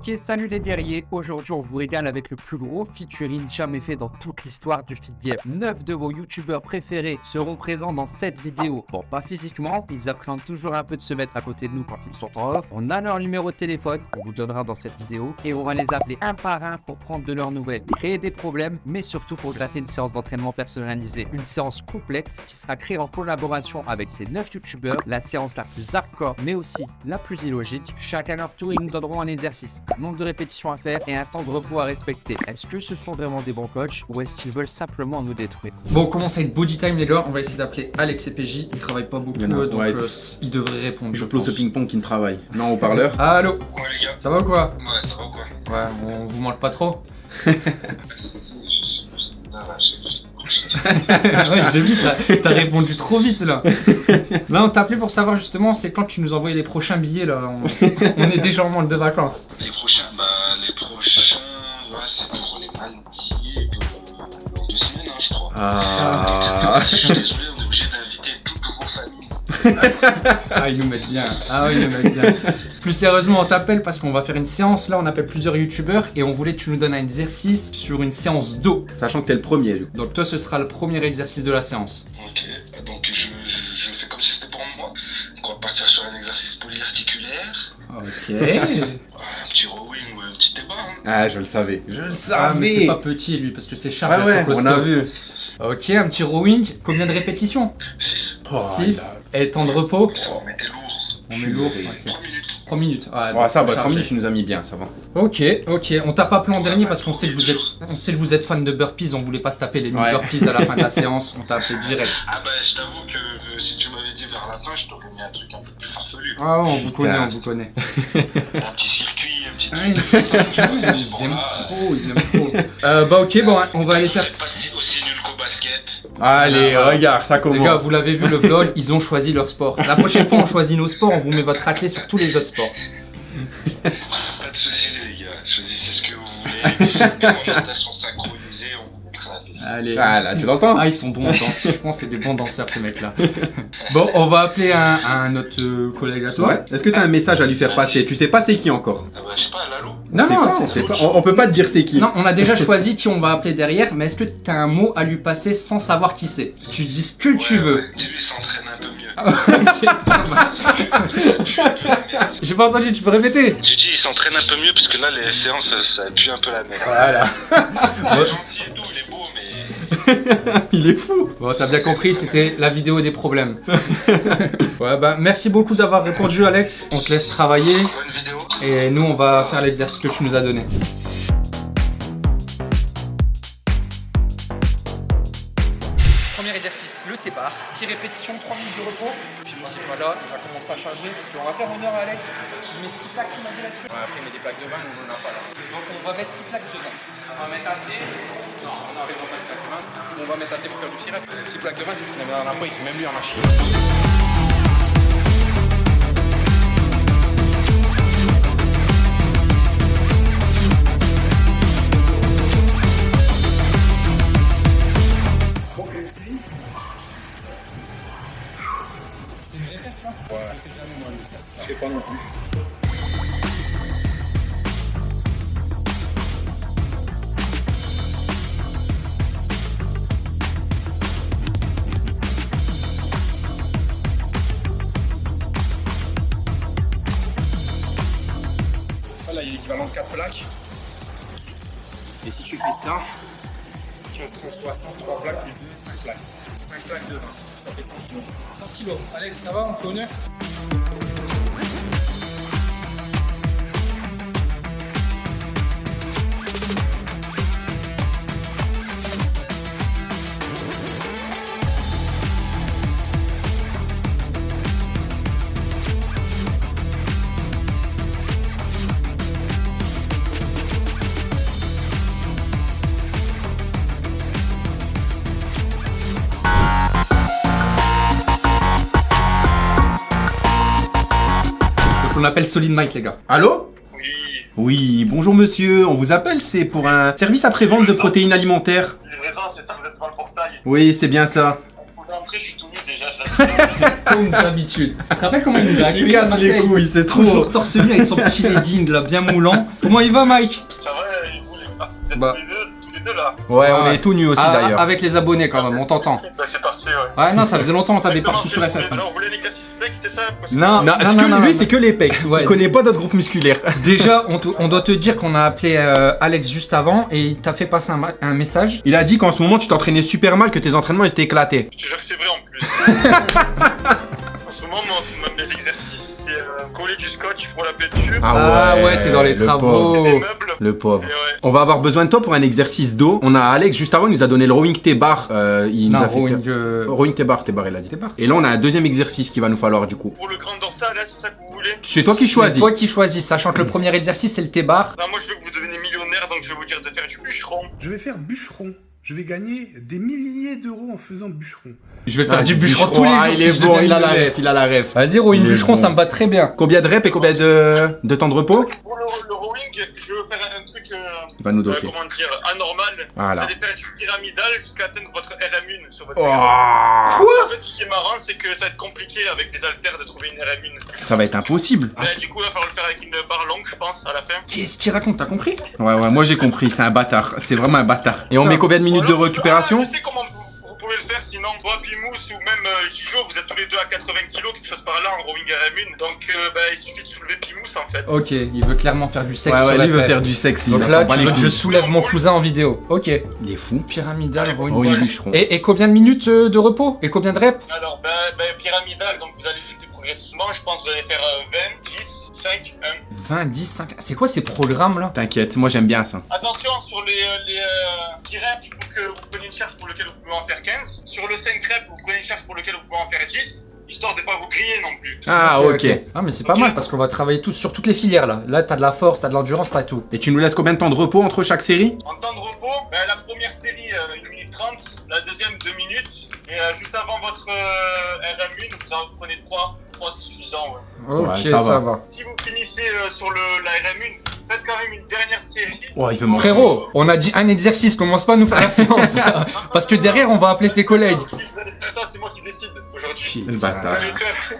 Ok, salut les guerriers. Aujourd'hui, on vous régale avec le plus gros featuring jamais fait dans toute l'histoire du feed game. 9 de vos youtubeurs préférés seront présents dans cette vidéo. Bon, pas physiquement, ils appréhendent toujours un peu de se mettre à côté de nous quand ils sont en off. On a leur numéro de téléphone, on vous donnera dans cette vidéo, et on va les appeler un par un pour prendre de leurs nouvelles, créer des problèmes, mais surtout pour gratter une séance d'entraînement personnalisée. Une séance complète qui sera créée en collaboration avec ces 9 youtubeurs, la séance la plus hardcore, mais aussi la plus illogique. Chacun leur tour, ils nous donneront un exercice, nombre de répétitions à faire et un temps de repos à respecter. Est-ce que ce sont vraiment des bons coachs ou est-ce qu'ils veulent simplement nous détruire? Bon, on commence avec body time les gars, on va essayer d'appeler Alex et PJ, ils travaillent pas beaucoup, a, donc ouais. euh, ils devraient répondre. Je Je pose ce ping-pong qui ne travaille. Non, au parleur. Allô, Ouais les gars, ça va ou quoi? Ouais ça va ou quoi? Ouais, on vous manque pas trop Ouais, j'ai vu, t'as- répondu trop vite là. Là, on t'a appelé pour savoir justement, c'est quand tu nous envoies les prochains billets là. On, on est déjà en manque de vacances. Les prochains, bah les prochains, ouais c'est pour les Maldives euh, dans deux semaines hein, je crois. Ah. Je suis désolé, on est obligé d'inviter toutes vos familles. Ah, ils nous mettent bien. Ah, oui, ils nous mettent bien. Plus sérieusement, on t'appelle parce qu'on va faire une séance. Là, on appelle plusieurs youtubeurs et on voulait que tu nous donnes un exercice sur une séance d'eau. Sachant que t'es le premier, du coup. Donc, toi, ce sera le premier exercice de la séance. Ok, donc je, je, je fais comme si c'était pour moi. Donc on va partir sur un exercice polyarticulaire, Ok. un petit rowing ou un petit débat. Hein. Ah, je le savais. Je le Ah, mais c'est savais. pas petit lui parce que c'est Charles. Ah ouais, on a vu. Ok, un petit rowing. Combien de répétitions? Six. Oh, 6. Et temps de repos? Ça va mettre lourd. On met lourd. Ok. 3 minutes. 3 minutes. Ouais, donc, ça va, faut 3 minutes, tu nous as mis bien, ça va. Ok, ok. On t'a pas appelé en dernier parce qu'on sait que vous êtes, on sait que vous êtes fan de burpees. On voulait pas se taper les 1000 Ouais. burpees à la fin de la séance. On t'a appelé direct. Ah bah je t'avoue que euh, si tu m'avais dit vers la fin, je t'aurais mis un truc un peu plus farfelu. Ah, on vous connaît, on vous connaît. Un petit circuit, un petit Ah, truc. ils, aiment trop, ils aiment trop. Euh, bah ok, bon, on va aller faire. Êtes pas si- aussi nul qu'au basket. Allez, Ah, regarde, ça Les gars, commence. vous l'avez vu le vlog, ils ont choisi leur sport. La prochaine fois, on choisit nos sports, on vous met votre raclée sur tous les autres sports. Pas de soucis les gars, choisissez ce que vous voulez. Allez. Ah, là, tu l'entends Ah, ils sont bons en danse. Je pense que c'est des bons danseurs, ces mecs-là. Bon, on va appeler un, un autre euh, collègue à toi. Ouais. Est-ce que t'as un message à lui faire passer? Tu sais pas c'est qui encore Ah bah je sais pas, Lalo. Non, non, pas, pas. On, on peut pas te dire c'est qui. Non, on a déjà choisi qui on va appeler derrière, mais est-ce que tu as un mot à lui passer sans savoir qui c'est? Tu dis ce que tu veux. ouais, Dis-lui, il s'entraîne un peu mieux. Marche. J'ai pas entendu, tu peux répéter? J'ai dit, il s'entraîne un peu mieux parce que là, les séances, ça, ça pue un peu la merde. Voilà. Il est gentil et tout, il est beau, mais. Il est fou. Bon, t'as bien compris, c'était la vidéo des problèmes. ouais, bah merci beaucoup d'avoir répondu, Alex. On te laisse travailler Bonne vidéo. et nous, on va faire l'exercice que tu nous as donné. Premier exercice, le T-bar, 6 répétitions, 3 minutes de repos. Puis c'est pas là, il va commencer à charger parce qu'on va faire honneur à Alex. Il met 6 plaques, tu m'as dit là-dessus. Ouais, après, mais des plaques de vin, on en a pas là. Donc on va mettre 6 plaques dedans. On va mettre assez. Non, on arrive pas 6 plaques de vin. On va mettre assez pour faire du sirop. 6 plaques de vin, c'est ce qu'on avait dans la il même lui en a chié. On appelle Solid Mike, les gars. Allô Oui. Oui, bonjour monsieur, on vous appelle, c'est pour un service après-vente de protéines alimentaires. Livraison, c'est ça, vous êtes devant le portail. Oui, c'est bien ça. Vous pouvez entrer, je suis tout nu déjà. Je Comme d'habitude. Tu te rappelles comment il nous a accueillis Il casse les couilles, c'est trop. Toujours torse nu avec son petit legging là, bien moulant. Comment il va, Mike? Ça va, vous, les... ah, vous êtes Bah. Là Ouais, on Ouais. est tout nus aussi Ah, d'ailleurs. Avec les abonnés quand même, on t'entend. Bah, c'est parfait, ouais. Ouais, non, ça faisait longtemps qu'on t'avait pas reçu sur FF. Alors, vous voulez un exercice flex, c'est ça Non, Non, non, non, non, lui, non. c'est que les pecs. Ouais. Il connaît pas d'autres groupes musculaires. Déjà, on, on doit te dire qu'on a appelé euh, Alex juste avant et il t'a fait passer un, un message. Il a dit qu'en ce moment, tu t'entraînais super mal, que tes entraînements ils étaient éclatés. Je te jure que c'est vrai en plus. coller du scotch pour la peinture, Ah ouais, t'es dans les le travaux. pauvre. des meubles. Le pauvre. Ouais. On va avoir besoin de toi pour un exercice dos. On a Alex juste avant, il nous a donné le rowing T-bar. Euh, il nous Non, a fait rowing, faire- euh, Rowing T-bar, T-bar, il a dit. T-bar. Et là, on a un deuxième exercice qu'il va nous falloir du coup. Pour le grand dorsal, là, c'est ça que vous voulez C'est toi qui C'est choisis. toi qui choisis, sachant que le premier exercice c'est le T-bar. Non, moi je veux que vous deveniez millionnaire, donc je vais vous dire de faire du bûcheron. Je vais faire bûcheron. Je vais gagner des milliers d'euros en faisant bûcheron. Je vais Ah, faire du bûcheron tous les jours. Ah, il si est bon, il a la ref, il a la ref. Vas-y, rowing bûcheron, bon. ça me va très bien. Combien de reps et combien de, de temps de repos Pour le, le rowing, je veux faire un truc, euh, Il va nous euh, docker. comment dire, anormal. Voilà. Vous allez faire du pyramidal jusqu'à atteindre votre RM1 sur votre Oh, En fait, ce qui est marrant, c'est que ça va être compliqué avec des haltères de trouver une RM1. ça va être impossible. Mais du coup, il va falloir le faire avec une barre longue, je pense, à la fin. Qu'est-ce qu'il raconte, t'as compris? Ouais, ouais, moi j'ai compris, c'est un bâtard. C'est vraiment un bâtard. Et on met combien de minutes de récupération ah, Je sais comment pouvez le faire, sinon, toi, Pimous ou même euh, Gijo, vous êtes tous les deux à 80 kg, quelque chose par là, en rowing RM1. Donc, euh, bah, il suffit de soulever Pimous, en fait. Ok, il veut clairement faire du sexe Ouais, ouais, sur lui veut faire du sexe. il Donc là, bat tu les veux que je soulève mon cousin en vidéo. Ok. Il est fou. Pyramidal, rowing Rowing bûcheron. bûcheron. Et, et combien de minutes euh, de repos? Et combien de reps? Alors, bah, bah, pyramidal, donc vous allez progressivement, je pense que vous allez faire euh, 20, 10, 5, 1. 20, 10, 5. C'est quoi ces programmes là? T'inquiète, moi j'aime bien ça. Attention, sur les, euh, les euh, petits reps, il faut que vous preniez une charge pour lequel vous pouvez en faire 15. Sur le 5 reps, vous prenez une charge pour lequel vous pouvez en faire 10, histoire de pas vous griller non plus. Ah, ok. Ah, mais c'est pas mal parce qu'on va travailler tout, sur toutes les filières là. Là, t'as de la force, t'as de l'endurance, t'as tout. Et tu nous laisses combien de temps de repos entre chaque série? En temps de repos, ben, la première série, euh, 1 minute 30, la deuxième, 2 minutes, et euh, juste avant votre euh, RM1, vous en prenez 3, 3 c'est suffisant, ouais. Ok, Ouais, ça ça, va. va. Si vous finissez euh, sur le, la RM1, faites quand même une dernière série. Oh, il veut. Frérot, on a dit un exercice, commence pas à nous faire la séance. Parce que derrière, on va appeler tes collègues. Si vous allez faire ça, c'est moi qui décide aujourd'hui. Le bâtard.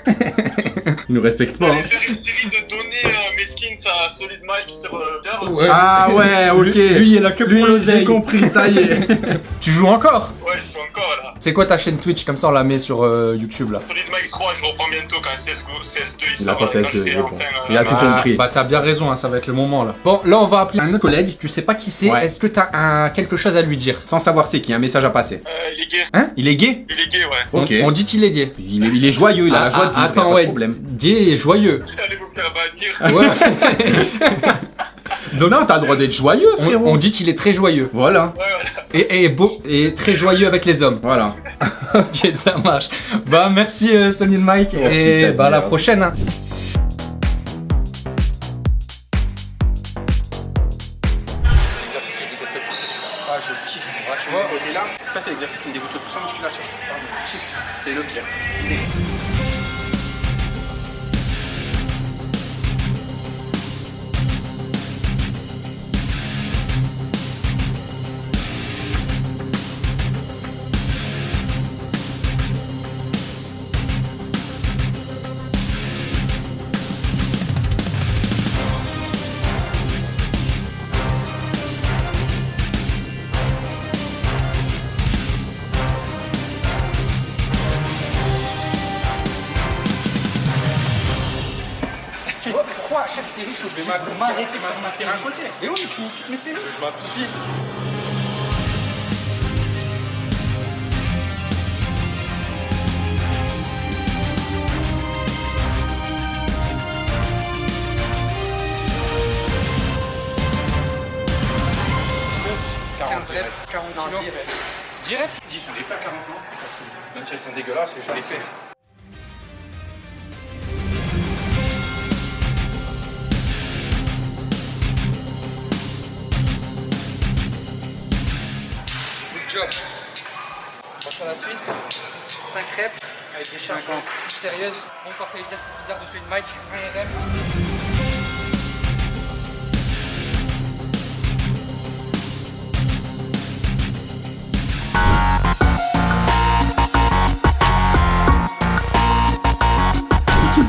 Il nous respecte pas. hein. faire une série de données euh, mes skins à Solid Mike sur euh. Ouais. Ah ouais, ok. Lui, lui, il a que pour Lui, j'ai compris, ça y est. Tu joues encore? C'est quoi ta chaîne Twitch? Comme ça, on la met sur euh, YouTube là. Solid Mike 3, je reprends bientôt quand CSGO, CS2 il Il a sort, pas quand CS2, je fais il euh, Il a tout Ah, compris. Bah, t'as bien raison, hein, ça va être le moment là. Bon, là, on va appeler un autre collègue. Tu sais pas qui c'est. Ouais. Est-ce que t'as un... quelque chose à lui dire? Sans savoir c'est qui, un message à passer. Euh, il est gay. Il est gay? Il est gay, ouais. On- Ok. on, dit qu'il est gay. Il est, il est joyeux, il a la Ah, joie de ah, vivre, y a attends, de ouais. problème. Gay et joyeux. Allez vous faire bannir. Ouais. Donc non, t'as le droit d'être joyeux, on, frérot. on dit qu'il est très joyeux. Voilà, Ouais, voilà. Et, et beau et très joyeux avec les hommes. voilà. ok, ça marche. Bah merci euh, Solid Mike Oh, et bah à la merde. prochaine. hein. L'exercice que je déteste le plus, c'est celui-là. Ah, je kiffe. Ouais, tu vois, là, ça c'est l'exercice qui me dégoûte le plus en musculation. Ah, mais je kiffe. C'est le pire. Côté. Mais oui, tu mais c'est Je m'accroupis. Monte. 15 reps, 40 Non, kilos. 10 reps. 10 reps 10, on les fait à 40 non Même si elles sont dégueulasses, je les fais. Job. On passe à la suite. 5 reps avec des charges plus sérieuses. On passe à l'exercice bizarre de celui de Mike. 1 RM.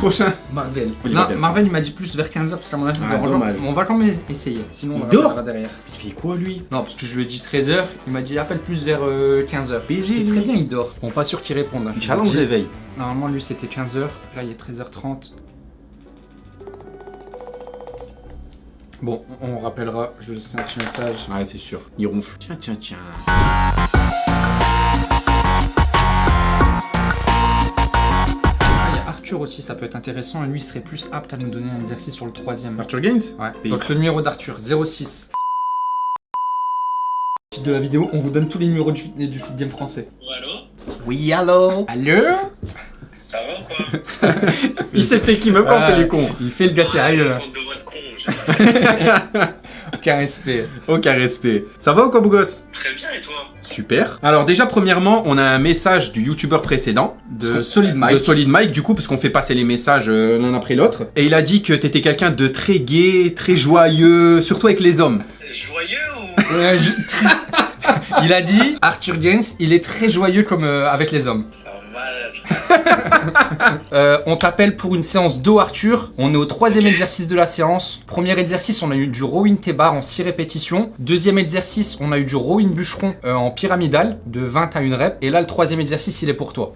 Prochain Marvel. Oui, non, Marvel. Marvel, il m'a dit plus vers 15h parce qu'à mon avis, il Ah. On va quand même essayer. Sinon, on dort regardera derrière. Il fait quoi lui? Non, parce que je lui ai dit 13h. Il m'a dit appelle plus vers 15h. BG, C'est très bien, il dort. Bon, pas sûr qu'il réponde. hein. Challenge réveil. Normalement, lui, c'était 15h. Là, il est 13h30. Bon, on rappellera. Je laisse un petit message. Ouais, c'est sûr. Il ronfle. Tiens, tiens, tiens. Arthur aussi, ça peut être intéressant. Et lui, il serait plus apte à nous donner un exercice sur le troisième. Arthur Gaines Ouais. Et- Donc le numéro d'Arthur, 06. De la vidéo, on vous donne tous les numéros du, du game français. Allô? Oui, allô? Allô? Ça va ou quoi? Il sait c'est qui, même quand fait les cons. Il fait le gars sérieux con, j'ai- Aucun respect. Aucun respect. Ça va ou quoi, beau gosse? Très bien, et toi? Super. Alors déjà, premièrement, on a un message du youtubeur précédent. De Solid Mike. De Solid Mike, du coup, parce qu'on fait passer les messages euh, l'un après l'autre. Et il a dit que t'étais quelqu'un de très gai, très joyeux, surtout avec les hommes. Joyeux ou? Il a dit, Arthur Gaines, il est très joyeux comme euh, avec les hommes. Euh, on t'appelle pour une séance d'eau Arthur. On est au troisième exercice de la séance. Premier exercice, on a eu du rowing T-bar en 6 répétitions. Deuxième exercice, on a eu du rowing bûcheron euh, en pyramidal de 20 à 1 rep. Et là, le troisième exercice, il est pour toi.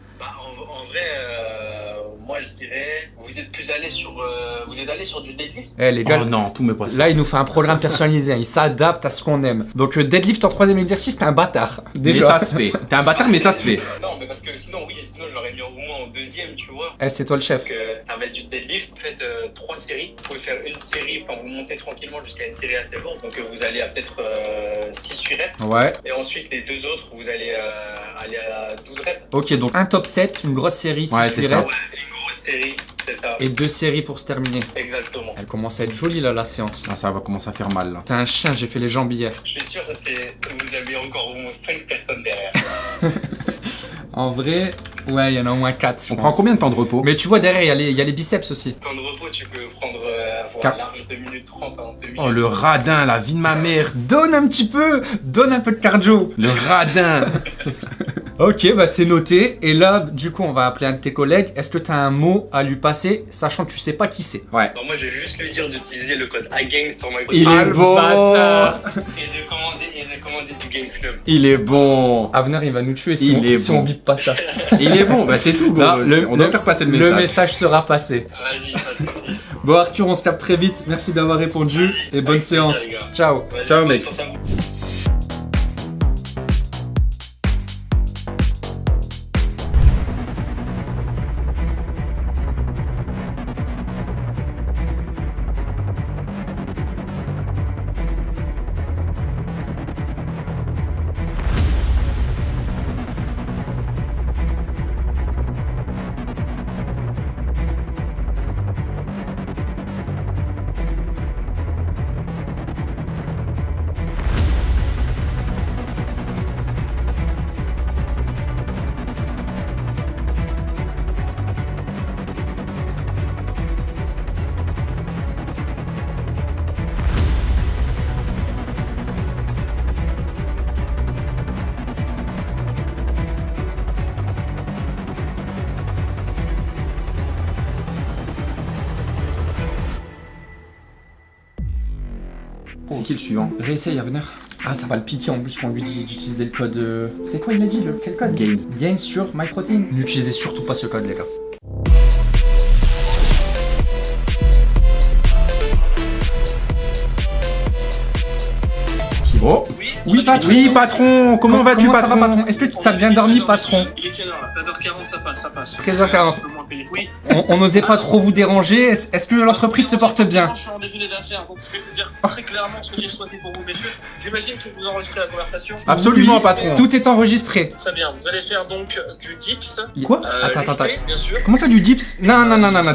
Vous êtes plus allé sur, euh, vous êtes allé sur du deadlift? Eh les gars, Oh non, tout me passe. là, il nous fait un programme personnalisé. hein. Il s'adapte à ce qu'on aime. Donc, euh, deadlift en troisième exercice, t'es un bâtard. Mais Déjà. ça se fait. T'es un bâtard, mais ça se fait. Non, mais parce que sinon, oui, sinon je l'aurais mis au moins en deuxième, tu vois. Eh, c'est toi le chef. Donc, euh, ça va être du deadlift. Vous faites euh, trois séries. Vous pouvez faire une série, enfin, vous montez tranquillement jusqu'à une série assez lourde. Donc, euh, vous allez à peut-être 6 8 reps. Ouais. Et ensuite, les deux autres, vous allez euh, aller à 12 reps. Ok, donc un top 7, une grosse série, Ouais, 6 c'est ça. Ouais, une c'est ça. et deux séries pour se terminer. Exactement. Elle commence à être jolie là, la séance. Ah, ça va commencer à faire mal là. T'es un chien, j'ai fait les jambes hier. Je suis sûr que c'est, vous avez encore au moins 5 personnes derrière. En vrai, ouais, il y en a au moins 4. On prend combien de temps de repos? Mais tu vois, derrière, il y, a les- il y a les biceps aussi. Temps de repos, tu peux prendre euh, Car- voilà, 2 minutes 30 en 2 minutes. Oh, le radin, la vie de ma mère. Donne un petit peu, donne un peu de cardio. Le radin. Ok, bah c'est noté. Et là, du coup, on va appeler un de tes collègues. Est-ce que t'as un mot à lui passer, sachant que tu sais pas qui c'est? Ouais. Bon, moi, je vais juste lui dire d'utiliser le code AGAINS sur my Il est bon. et de commander, et de commander du Gains Club. Il est bon. Avenir, il va nous tuer si, Il on, est si bon. on bip pas ça. Il est bon. Bah, c'est tout, gros. Non, le- on doit le- faire passer le Le message. message sera passé. Vas-y, pas de soucis. Bon, Arthur, on se capte très vite. Merci d'avoir répondu et bonne Avec séance. Ciao. Ciao, bonne mec. Suivant Réessaye, Avenir. Ah, ça va le piquer en plus qu'on lui dit d'utiliser le code. euh, C'est quoi il a dit le Quel code? Gains. Gains sur MyProtein. N'utilisez surtout pas ce code, les gars. Oui, patron. Oui, patron. Comment vas-tu, ça patron va, patron Est-ce que tu as bien dormi, patron Il est quelle heure là 13h40, ça passe, ça passe. 13h40. Je peux moins payer. Oui. On n'osait pas trop vous déranger. Est-ce que l'entreprise se porte bien Je suis en déjeuner d'affaires, donc je vais vous dire très clairement ce que j'ai choisi pour vous, messieurs. J'imagine que vous enregistrez la conversation. Absolument, Oui. patron. Tout est enregistré. Très bien, vous allez faire donc du dips. Quoi euh, Attends, attends, sûr. Comment ça, du dips Non, non, non, non, non.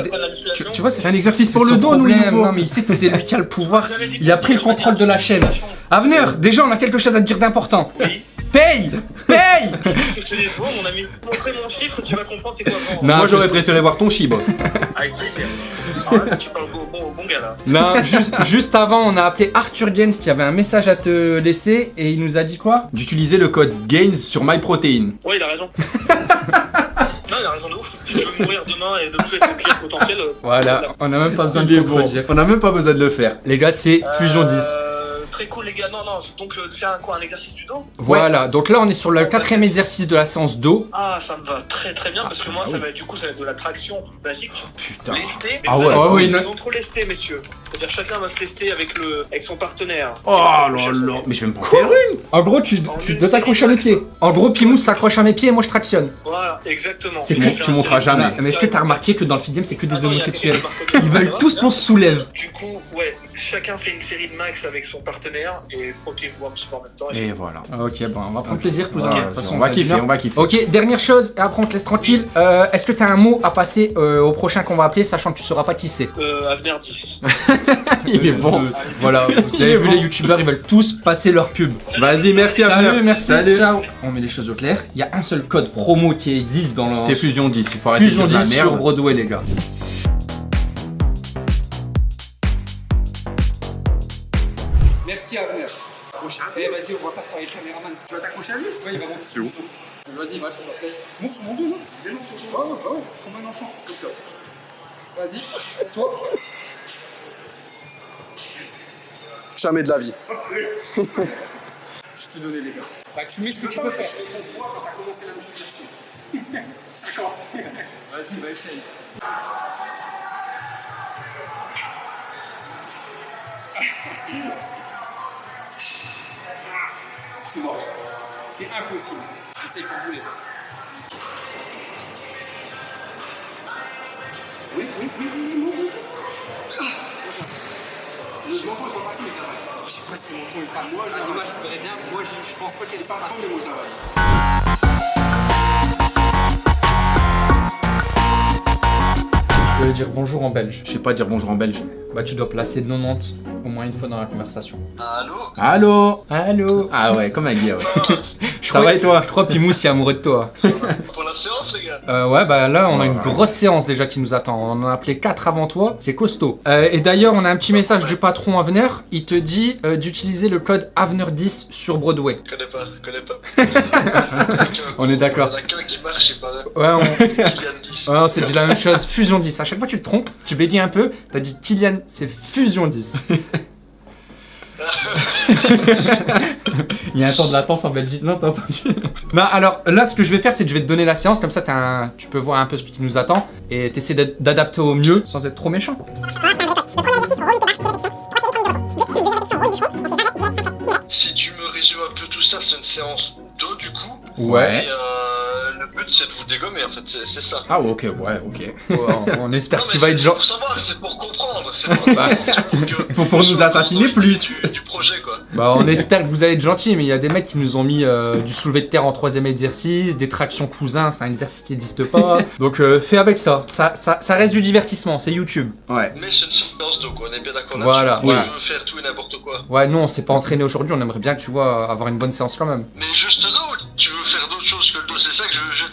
Tu, vois, C'est un exercice pour le dos, nous. Non, mais il sait que c'est lui qui a le pouvoir. Il a pris le contrôle de la chaîne. Avenir, déjà, on a quelque chose à te dire d'important. Oui. Paye Paye Qu'est-ce que je te dis bon, mon ami Montrez mon chiffre, tu vas comprendre c'est quoi vendre. Non, Moi, je j'aurais préféré voir ton chibre. Avec plaisir. Alors là, tu parles au bon, au bon gars là. Non, juste, juste avant, on a appelé Arthur Gaines qui avait un message à te laisser et il nous a dit quoi? D'utiliser le code GAINS sur MyProtein. Ouais, il a raison. Non, il a raison de ouf. Si tu veux mourir demain et ne plus être un client potentiel. euh, Voilà, on n'a même pas besoin de. On a même pas besoin de le faire. Les gars, c'est Fusion 10. Très cool, les gars. Non, non, donc euh, faire un, quoi, un exercice du dos? Voilà, donc là on est sur le quatrième exercice de la séance dos. Ah, ça me va très très bien parce que moi, ah ça oui. va être du coup, ça va être de la traction basique. Putain. Lesté, mais Ah ouais. oui, une non. maison trop lestée, messieurs. C'est-à-dire chacun va se lester avec, le, avec son partenaire. Oh là là. Mais je vais me prendre faire une. En gros, tu, tu dois t'accrocher à mes pieds. En gros, Pimous s'accroche à mes pieds et moi je tractionne. Voilà, exactement. C'est fais tu monteras série- jamais. Mais est-ce que t'as remarqué que dans le film c'est que des homosexuels Ils le veulent tous qu'on se soulève. Du coup, ouais, chacun fait une série de max avec son partenaire et frottez-vous un petit peu en même temps. et Et voilà. Ok, bon, on va prendre plaisir, cousin. Ouais, De toute façon, on va kiffer, on va kiffer. Ok, dernière chose, et après on te laisse tranquille. Euh, Est-ce que t'as un mot à passer euh, au prochain qu'on va appeler, sachant que tu sauras pas qui c'est? Euh, Avenir 10. Il est bon. Voilà, vous avez vu bon. les youtubeurs, ils veulent tous passer leur pub. Vas-y, merci à Salut, merci, Salut. ciao. On met les choses au clair. Il y a un seul code promo qui existe dans le C'est Fusion 10. Il faut arrêter Fusion de dire de 10 la sur. Broadway, les gars. Merci à venir. Eh, vas-y, on va faire travailler le caméraman. Tu vas t'accrocher à lui? Oui, il va monter sur mon dos. Vas-y, va, fais-moi plaisir. Monte sur mon dos, non Viens, monte sur ton dos. Ouais, ouais, ouais, comme un enfant. Vas-y, assis-toi. Jamais de la vie. Je te donnais les gars. Bah, tu mets ce que tu peux faire. quand t'as commencé la musculation. 50. Vas-y, va essayer. C'est mort. C'est impossible. J'essaye pour vous les. Oui, oui, oui, oui, oui. Le menton est pas mais travail. Je sais pas si mon ton est passé. Moi, à l'image, je bien. Moi, je je pense pas qu'elle est pas passée. Moi, travail. Je vais dire bonjour en belge. Je sais pas dire bonjour en belge. Bah, tu dois placer 90 au moins une fois dans la conversation. Allô? Allô? Allô? Ah ouais, comme un gars, ouais. Je Ça va et toi? Je crois que Pimous est amoureux de toi. Pour la séance, les gars Euh, ouais, bah là, on a une grosse séance déjà qui nous attend. On en a appelé 4 avant toi. C'est costaud. Euh, et d'ailleurs, on a un petit message du patron Avenir. Il te dit euh, d'utiliser le code Avenir10 sur Broadway. Je connais pas, je connais pas. On est d'accord. Il y en a qu'un qui marche, c'est pas Ouais, on, Kylian 10. ouais, on s'est dit la même chose. Fusion 10. À chaque fois, tu te trompes. Tu bégayes un peu. T'as dit Kylian, c'est Fusion 10. Il y a un temps de latence en Belgique, non, t'as entendu Non, alors là, ce que je vais faire, c'est que je vais te donner la séance, comme ça un- tu peux voir un peu ce qui nous attend et t'essaies d'ad- d'adapter au mieux sans être trop méchant. Si tu me résumes un peu tout ça, c'est une séance d'eau du coup. Ouais. Et euh, but c'est de vous dégommer en fait, c'est ça. Ah ok, ouais, ok. Ouais, on, on espère Non, que tu vas être genre. pour savoir, c'est pour comprendre, c'est pour, Bah, pour que- pour- pour nous assassiner le plus. Du, du projet quoi. Bah, on espère que vous allez être gentil, mais il y a des mecs qui nous ont mis euh, du soulevé de terre en troisième exercice, des tractions cousins, c'est un exercice qui n'existe pas. Donc, euh, fais avec ça. Ça, ça. ça reste du divertissement, c'est YouTube. Ouais. Mais c'est une séance d'eau quoi, on est bien d'accord là Voilà, Tu voilà. veux faire tout et n'importe quoi. Ouais, nous, on s'est pas entraîné aujourd'hui, on aimerait bien, tu vois, avoir une bonne séance quand même. Mais juste là ou tu veux faire d'autres choses que le dos, c'est ça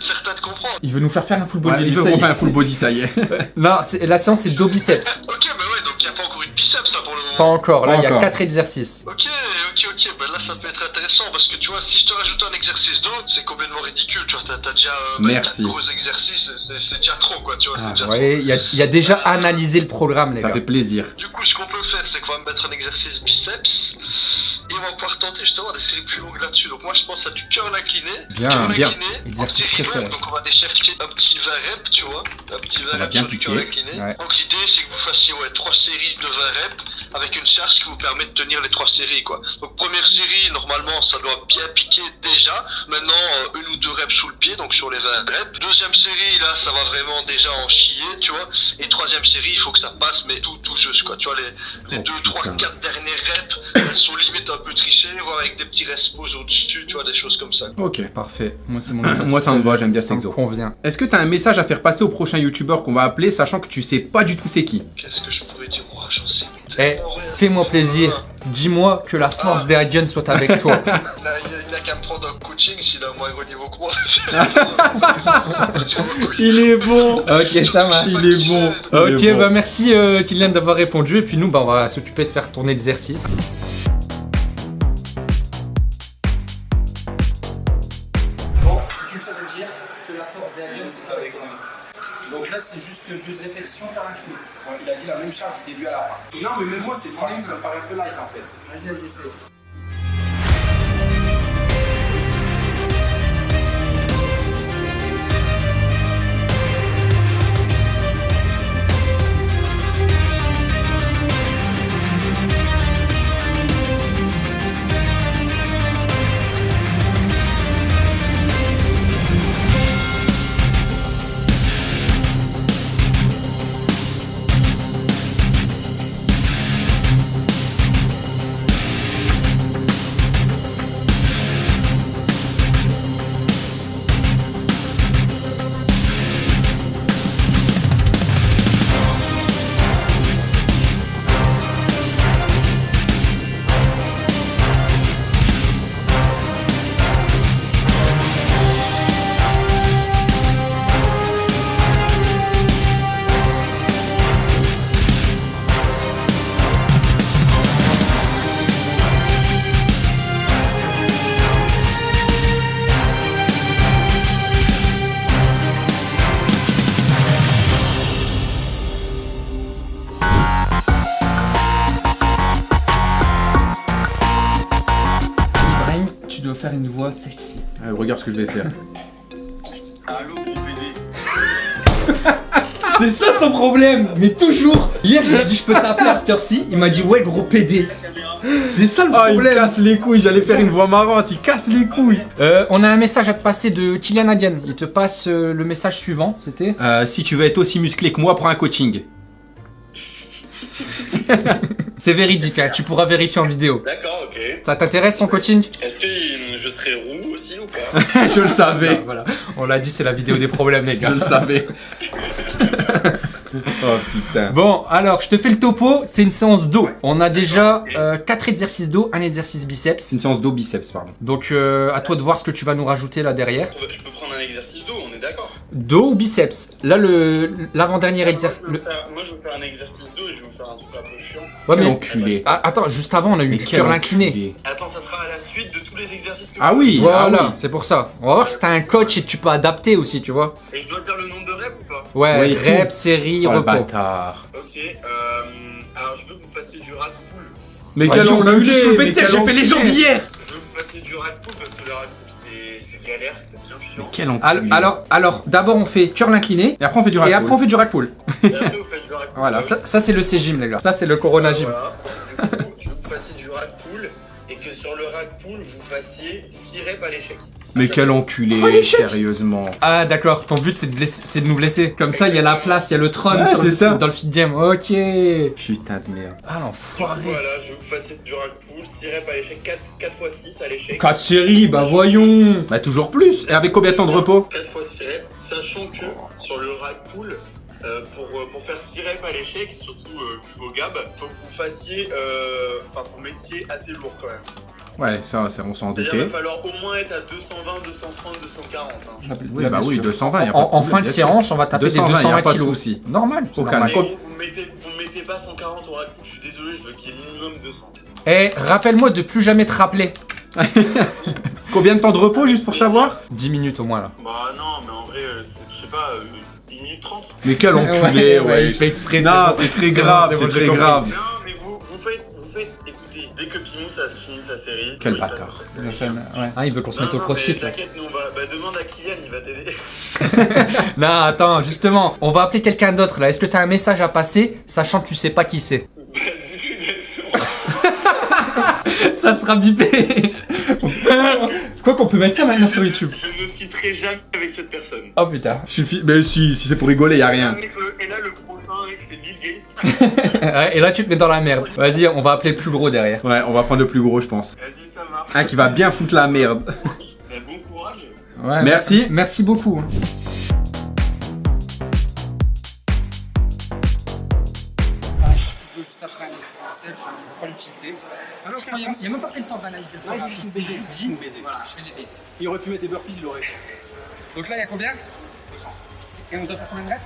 certain de comprendre. Il veut nous faire faire un full body. Ouais, il veut ça y qu'on est. fait un full body, ça y est. Non, la séance, c'est dos biceps. Ok, mais ouais, donc il a pas encore eu de biceps ça pour le moment. Pas encore. Là, il y a encore. 4 exercices. Ok, ok, ok, bah là ça peut être intéressant parce que tu vois, si je te rajoute un exercice d'autre, c'est complètement ridicule, tu vois, t'as déjà euh, bah, Merci. quatre gros exercices, c'est- déjà trop quoi, tu vois, Ah, déjà Ouais, il y a, il y a déjà analysé le programme, les Ça gars. fait plaisir. Du coup, ce qu'on peut faire, c'est qu'on va mettre un exercice biceps et on va pouvoir tenter justement des séries plus longues là-dessus. Donc moi je pense à du cœur incliné, Bien, cœur bien. incliné, Exercice préféré. donc on va aller chercher un petit 20 reps, tu vois, un petit 20 Ça va reps sur du cœur incliné. Ouais. Donc l'idée c'est que vous fassiez ouais, 3 séries de 20 reps avec une charge qui vous permet de tenir les 3 séries quoi. Donc première série, normalement ça doit bien piquer déjà. Maintenant, euh, une ou deux sur les 20 reps. Deuxième série, là ça va vraiment déjà en chier, tu vois. Et troisième série, il faut que ça passe, mais tout, tout juste quoi. Tu vois, les, les Oh, 2, 3, putain. 4 dernières reps, elles sont limite un peu trichées, voire avec des petits respos au-dessus, tu vois, des choses comme ça. Ok. Parfait. Moi, c'est mon Moi, ça me va, j'aime bien ça cet exo. convient. Est-ce que t'as un message à faire passer au prochain youtubeur qu'on va appeler, sachant que tu sais pas du tout c'est qui? Qu'est-ce que je pourrais dire j'en sais Eh, tellement fais-moi plaisir. Dis-moi que la force des Hagen soit avec toi. Il a, il a- il a qu'à me prendre un coaching s'il a un moins gros niveau que moi. Il est bon Ok, ça marche. Il est bon Ok, est bon. bah merci euh, Kylian d'avoir répondu. Et puis nous, bah, on va s'occuper de faire tourner l'exercice. Bon, une chose à dire, que la force des aliens soit avec Tu fais 12 répétitions, t'as incliné. Ouais, il a dit la même charge du début à la fin. Non, mais même moi, c'est pareil, ça me paraît un peu light en fait. Vas-y, vas-y, essaye. Faire une voix sexy. Ouais, regarde ce que je vais faire. Allô, gros PD. C'est ça son problème Mais toujours Hier, je lui ai dit je peux t'appeler à cette heure-ci. Il m'a dit ouais, gros PD. C'est ça le Ah, il problème. casse les couilles, j'allais faire une voix marrante, il casse les couilles. Euh, on a un message à te passer de Kylian Hagen. Il te passe euh, le message suivant. C'était Euh, si tu veux être aussi musclé que moi, prends un coaching. C'est véridique, hein, tu pourras vérifier en vidéo. D'accord, ok. Ça t'intéresse son coaching? Est-ce que je serai roux aussi ou pas? Je le savais, Voilà, on l'a dit, c'est la vidéo des problèmes, les je gars. le savais. oh putain. Bon, alors, je te fais le topo. C'est une séance d'eau. On a déjà 4 exercices d'eau, un exercice biceps. Une séance d'eau biceps, pardon. Donc, euh, à toi de voir ce que tu vas nous rajouter là derrière. Je peux prendre un exercice? Dos ou biceps? Là, le l'avant-dernier exercice. moi, je le- veux faire- moi, je veux faire un exercice d'eau et je vais vous faire un truc un peu chiant. Ouais, mais. enculé. Ah, attends, juste avant, on a eu du quel curl incliné. enculé. Attends, ça sera à la suite de tous les exercices que Ah oui, Voilà, ah oui. c'est pour ça. On va voir si t'as un coach et que tu peux adapter aussi, tu vois. Et je dois faire le nombre de reps ou pas? Ouais, Ouais, tout. reps, série, Oh, le repos. bâtard. Ok, euh, alors je veux que vous fassiez du rack pull. Mais Ah, quel si, on a eu du enculé, soulevé mais de terre, quel j'ai fait les enculé. jambes hier. Je veux que vous fassiez du rack pull parce que le rack Mais quel Alors, enculé. alors, alors, d'abord on fait curl incliné Et après on fait du et rack après on fait du rack pull. Et après vous faites du rack pull. Voilà, ça, ça c'est le C-Gym les gars. Ça c'est le Corona Gym. Voilà. fassiez 6 reps à l'échec. Mais quel enculé, sérieusement. Ah d'accord, ton but c'est de, blesser- c'est de nous blesser. Comme ça il y a la place, il y a le trône sur le- c'est ça. dans le fit game. Ok. Putain de merde. Ah l'enfoiré. voilà, je veux que vous fassiez du rack 6 reps à l'échec, 4, 4 x 6 à l'échec. 4 séries, bah voyons. Bah toujours plus. Et avec combien de temps de repos 4 x 6 reps, sachant que sur le rack pull, euh, pour, euh, pour faire 6 reps à l'échec, surtout euh, vu vos gab, faut que vous fassiez, euh, enfin vous mettiez assez lourd quand même. Ouais, ça, ça on s'en doutait. va falloir au moins être à 220, 230, 240. Hein. Oui, bah oui, 220, y a pas En, de en fin de séance, on va taper 220, des y a 220 pas de kilos. souci. Normal. Aucun. normal. Vous, vous mettez, vous mettez pas 140 au pull, je suis désolé, je veux qu'il y ait minimum 200. Eh, rappelle-moi de plus jamais te rappeler. Combien de temps de repos juste pour savoir 10 minutes au moins là. Bah non, mais en vrai, euh, c'est- je sais pas, euh, 10 minutes 30. Mais quel enculé, ouais. il fait exprès. Non, c'est très grave, c'est très grave. Série. Quel bâtard. Il ouais. Ah, il veut qu'on se Non, mette au non, crossfit. T'inquiète, nous on va. Bah demande à Kylian, il va t'aider. Non, attends, justement, on va appeler quelqu'un d'autre là. Est-ce que t'as un message à passer, sachant que tu sais pas qui c'est? Bah dis-lui d'être. Ça sera bipé. Quoi qu'on peut mettre ça maintenant sur YouTube? Je ne citerai jamais avec cette personne. Oh putain. Suffit. Mais si, si c'est pour rigoler, y a rien. Avec le- Et là, le Ouais, Et là tu te mets dans la merde. Vas-y, on va appeler le plus gros derrière. Ouais, on va prendre le plus gros, je pense. Vas-y, ça marche. Un qui va bien foutre la merde. Bon courage. Ouais, Merci. Merci beaucoup. Un exercice d'eau juste après un exercice de self, je ne vois pas l'utilité. Il n'y a, même pas pris le temps d'analyser le programme. Il s'est juste dit, voilà, je fais des baisers. Il aurait pu mettre des burpees, il aurait. Donc là, il y a combien? 200. Et on doit faire combien de reps?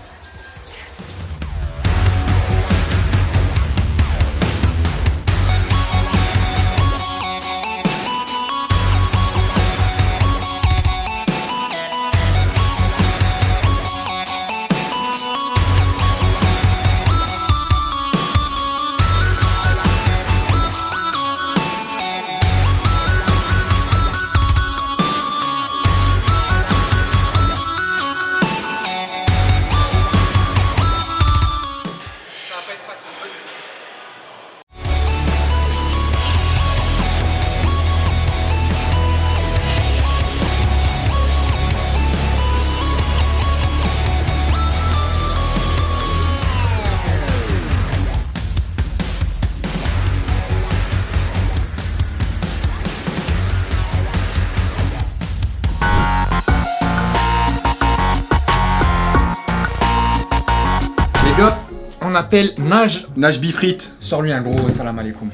S'appelle Nage. Nage Bifrit. Sors lui un gros salam alaikum.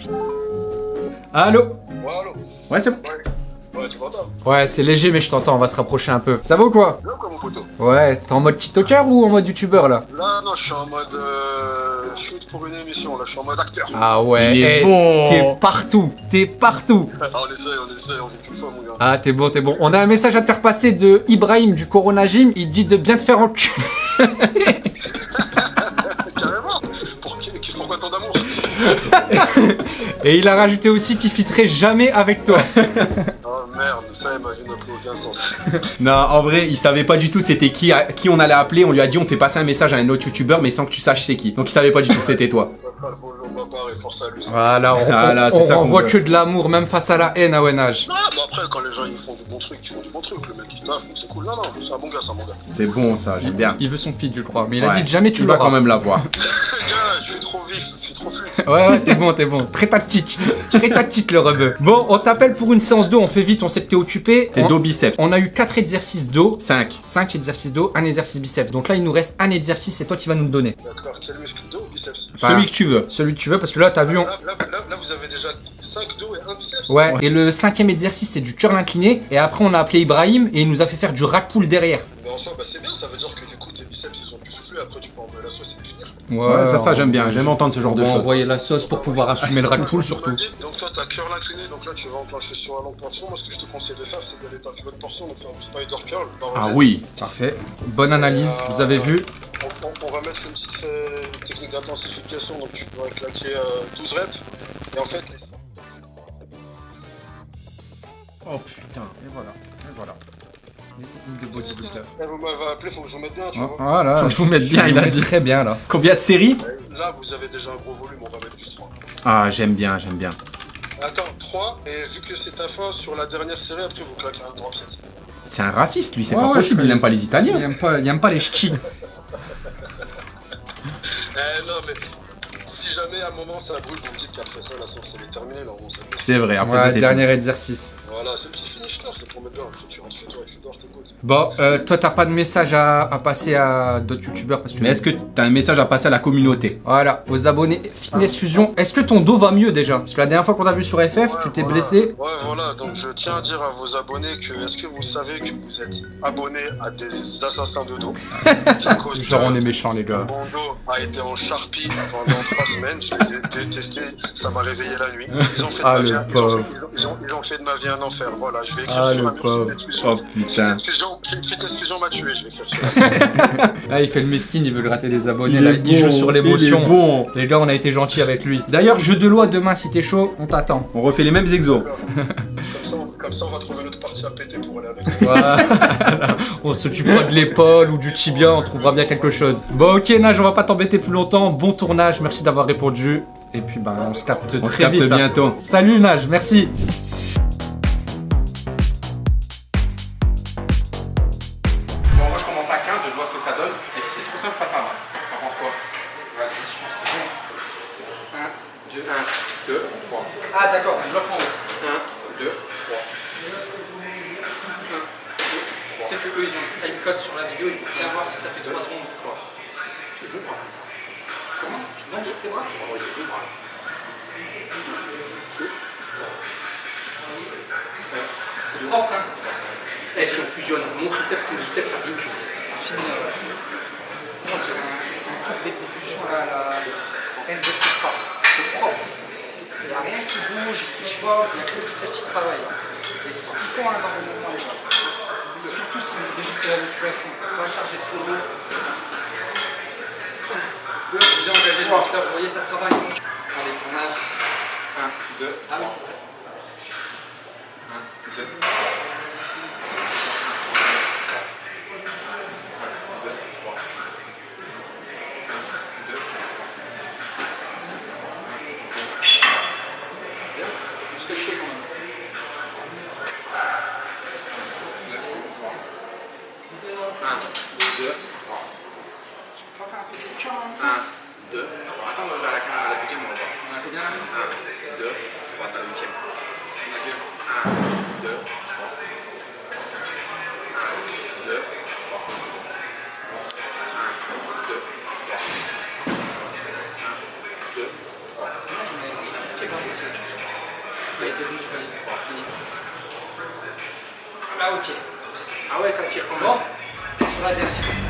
Allô Ouais, allô Ouais, c'est bon. Ouais, tu m'entends Ouais, c'est léger, mais je t'entends, on va se rapprocher un peu. Ça va ou quoi Bien quoi, mon poteau Ouais, t'es en mode TikToker ou en mode YouTuber là Là, non, je suis en mode euh, shoot pour une émission, là, je suis en mode acteur. Ah ouais, Il est eh, bon. T'es partout, t'es partout. Ah, on essaye, on essaye, on vit qu'une fois, mon gars. Ah, t'es bon, t'es bon. On a un message à te faire passer de Ibrahim du Corona Gym. Il dit de bien te faire enculer. Et il a rajouté aussi qu'il fitterait jamais avec toi. Oh merde, ça, imagine, n'a plus aucun sens. Non, en vrai, il savait pas du tout c'était qui, à- qui on allait appeler. On lui a dit on fait passer un message à un autre youtubeur, mais sans que tu saches c'est qui. Donc il savait pas du tout que c'était toi. Voilà, on, Voilà, on- c'est on ça qu'on renvoie veut. que de l'amour, même face à la haine à Wenage. Non, mais après, quand les gens ils font du bon truc, ils font du bon truc. Le mec il taffe, c'est cool. Non, non, c'est un bon gars, c'est un bon gars. C'est bon ça, j'aime bien. Il veut son feed, je crois. Mais il a dit jamais tu vas l'auras. quand même l'avoir. Ouais, ouais, t'es bon, t'es bon. Très tactique. Très tactique, le rebeu. Bon, on t'appelle pour une séance d'eau. On fait vite, on sait que t'es occupé. On... dos biceps. on a eu 4 exercices d'eau. 5. 5 exercices d'eau, un exercice biceps. Donc là, il nous reste un exercice, c'est toi qui vas nous le donner. D'accord, quel muscle dos ou biceps Celui que tu veux. Celui que tu veux, parce que là, t'as vu. on- là, là, là, là, vous avez déjà 5 dos et un biceps Ouais. Et le cinquième exercice, c'est du curl incliné. Et après, on a appelé Ibrahim et il nous a fait faire du rack pull derrière. Finir. Ouais, ça, ça j'aime bien. J'aime entendre ce genre On de va choses. envoyer la sauce pour pouvoir assumer le rack pull surtout. Donc toi t'as curl incliné, donc là tu vas enclencher sur un long portion. Moi ce que je te conseille de faire c'est d'aller taper votre portion, donc faire un spider curl. par Ah oui. Parfait. Bonne analyse, vous avez vu. On, on- on va mettre une petite euh, technique d'intensification, donc tu pourras claquer euh, 12 reps. Et en fait, les- Oh putain, et voilà, et voilà. De bodybuilder. Eh, vous m'avez appelé, faut que je vous mette bien, tu vois. Voilà. Faut que je vous mette bien, Je il a dit. Très bien là. Combien de séries? Là vous avez déjà un gros volume, on va mettre plus 3. Ah, j'aime bien, j'aime bien. Attends, 3, et vu que c'est ta fin sur la dernière série, après vous claquez un drop set. C'est un raciste, lui, c'est Ouais, pas ouais, possible. Il aime pas les Il Italiens. aime pas, il aime pas les ch'tis. Eh non, mais si jamais à un moment ça brûle, vous me dites qu'après ça la sauce elle est terminée, là on pas. C'est vrai, après Ouais, ça c'est dernier exercice. Voilà, c'est le petit finish là, c'est pour mettre bien. Après tu rentres chez toi et tu dors, je t'écoute. Bon, euh, toi t'as pas de message à, à passer à d'autres youtubeurs parce que. Mais est-ce que t'as un message à passer à la communauté Voilà, aux abonnés Fitness Fusion. Est-ce que ton dos va mieux déjà? Parce que la dernière fois qu'on t'a vu sur FF, Ouais, tu t'es voilà. blessé. Ouais, voilà, donc je tiens à dire à vos abonnés que est-ce que vous savez que vous êtes abonnés à des assassins de dos? Genre on est méchants les gars. Mon dos a été en charpie pendant trois semaines, je les ai détestés, ça m'a réveillé la nuit. Ils ont fait de Ah, ma le vie un- ils ont- pauvre. ils ont- ils ont- ils ont fait de ma vie un enfer, voilà, je vais écrire Ah sur le ma pauvre. Oh putain. M'a tué, je vais Là il fait le mesquin, il veut gratter des abonnés. Il Là, il joue bon, sur l'émotion. bon. Les gars, on a été gentils avec lui. D'ailleurs, jeu de loi demain si t'es chaud, on t'attend. On refait les mêmes exos. Comme ça, on- comme ça, on va trouver notre partie à péter pour aller avec. Voilà. on s'occupera de l'épaule ou du tibia, on trouvera bien quelque chose. Bon, ok, Nage, on va pas t'embêter plus longtemps. Bon tournage, merci d'avoir répondu. Et puis, ben, on se capte On se très capte vite. hein. bientôt. Salut, Nage, merci. C'est propre. Il n'y a rien qui bouge, il triche pas, il n'y a que le qui travaille. Et c'est ce qu'il faut hein, dans le mouvement, les. Surtout si vous débutez la musculation. Pas charger trop lourd. Deux, bien engagé le muscle, vous voyez, ça travaille. Allez, on nage. 1, 2, Ah oui, c'est vrai. 1, 2. 1, 2, 3, on va vers la caméra, la deuxième, on va. On a combien là 1, 2, 3, t'as le. On a bien 1, 2, 3. 1, 2, 3. 1, 2, 3. 1, 2, 3. 3, fini. Là, ok. Ah ouais, ça tire comment Sur la dernière.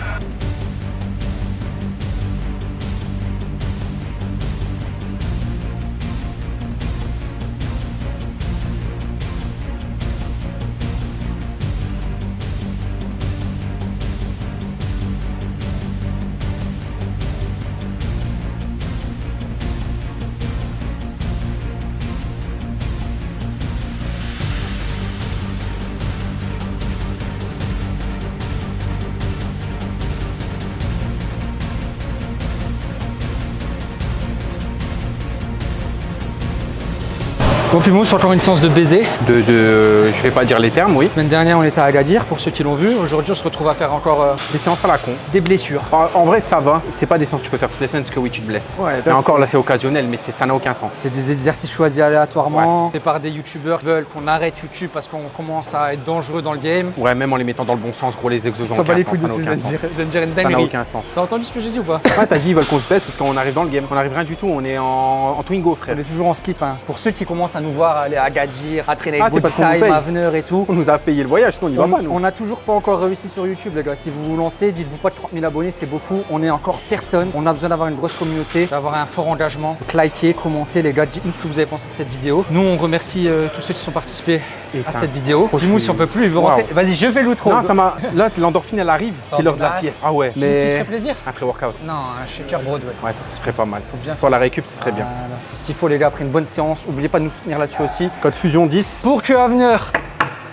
Pimous, encore une séance de baiser. De, de, je vais pas dire les termes, oui. La semaine dernière, on était à Agadir, pour ceux qui l'ont vu. Aujourd'hui, on se retrouve à faire encore euh, Des séances à la con. des blessures. En, en vrai, ça va. C'est pas des séances que tu peux faire toutes les semaines parce que oui, tu te blesses. Ouais, Et encore là, c'est occasionnel, mais c'est- ça n'a aucun sens. C'est des exercices choisis aléatoirement. C'est par des youtubeurs qui veulent qu'on arrête YouTube parce qu'on commence à être dangereux dans le game. Ouais, même en les mettant dans le bon sens, gros, les exos Ça va les couilles de Ça ce n'a que je aucun viens de sens. dire. Je viens de dire une Ça n'a dinguerie. aucun sens. T'as entendu ce que j'ai dit ou pas Ouais, t'as dit, ils veulent qu'on se baisse parce qu'on arrive dans le game. On arrive rien du tout, on est en, en Twingo, frère. On est toujours en slip. Hein. Pour ceux qui commencent à nous aller à Gadir, à traîner Ah, avec nous Time, paye. Avenir et tout. On nous a payé le voyage, sinon on n'y va pas, nous. On n'a toujours pas encore réussi sur YouTube, les gars. Si vous vous lancez, dites-vous pas que 30 000 abonnés, c'est beaucoup. On est encore personne. On a besoin d'avoir une grosse communauté, d'avoir un fort engagement. Donc, likez, commentez, les gars. Dites-nous ce que vous avez pensé de cette vidéo. Nous, on remercie euh, tous ceux qui sont participés à cette vidéo. Dis-nous si on peut plus, il veut rentrer. Vas-y, je fais l'outro. Non, ça m'a. Là, c'est l'endorphine, elle arrive. C'est l'heure de la sieste. Ah ouais. Mais. ferait plaisir Un pré-workout. Non, un shaker Broadway. Ouais, ça, ce serait pas mal. Faut bien Pour la récup, ce serait bien. Ce qu'il faut, les gars. Après une bonne séance, n'oubliez pas de nous soutenir aussi. Code Fusion 10. Pour que Avenir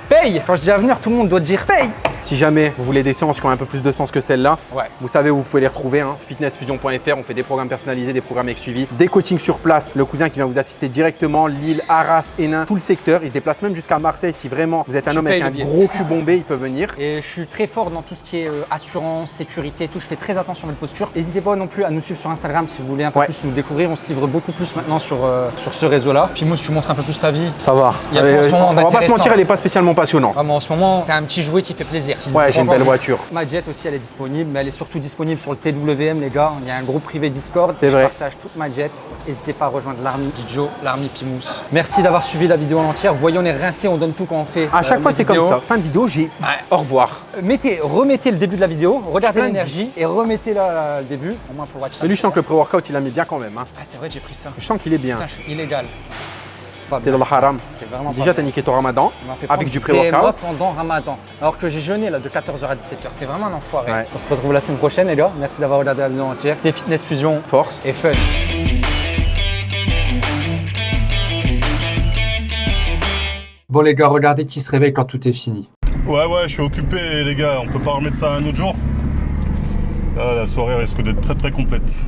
paye Quand je dis Avenir, tout le monde doit dire paye Si jamais vous voulez des séances qui ont un peu plus de sens que celle-là, Ouais. vous savez où vous pouvez les retrouver. Hein. Fitnessfusion.fr, on fait des programmes personnalisés, des programmes avec suivi, des coachings sur place. Le cousin qui vient vous assister directement, Lille, Arras, Hénin, tout le secteur. Il se déplace même jusqu'à Marseille. Si vraiment vous êtes un Tu homme avec un billet. gros cul bombé, il peut venir. Et je suis très fort dans tout ce qui est euh, assurance, sécurité et tout. Je fais très attention à notre posture. N'hésitez pas non plus à nous suivre sur Instagram si vous voulez un peu Ouais. plus nous découvrir. On se livre beaucoup plus maintenant sur, euh, sur ce réseau-là. Puis Mousse, tu montres un peu plus ta vie. Ça va. Il y a moment on va pas se mentir, elle est pas spécialement passionnante. Vraiment, en ce moment, t'as un petit jouet qui fait plaisir. Ouais, j'ai une belle voiture. Ma jet aussi, elle est disponible, mais elle est surtout disponible sur le TWM, les gars. Il y a un groupe privé Discord. C'est Je vrai. partage toute ma jet. N'hésitez pas à rejoindre l'army Joe, l'army Pimous. Merci d'avoir suivi la vidéo en entière. Voyons, on est rincé, on donne tout quand on fait. À chaque euh, fois, c'est comme ça. Fin de vidéo, j'ai. Au revoir. Euh, Mettez, remettez le début de la vidéo, regardez l'énergie et remettez là, là, le début, au moins pour le watch Mais lui, je sens que le pré-workout, il a mis bien quand même. hein. Ah, c'est vrai, j'ai pris ça. Je sens qu'il est bien. Putain, je suis illégal. C'est pas T'es dans le haram. C'est vraiment Déjà, t'as niqué ton ramadan On m'a fait avec du pré-workout. pendant Ramadan. Alors que j'ai jeûné là de 14h à 17h. T'es vraiment un enfoiré. Ouais. On se retrouve la semaine prochaine, les gars. Merci d'avoir regardé la vidéo entière. Des fitness fusion Force. et fun. Bon, les gars, regardez qui se réveille quand tout est fini. Ouais, ouais, je suis occupé, les gars. On peut pas remettre ça un autre jour Ah, La soirée risque d'être très très complète.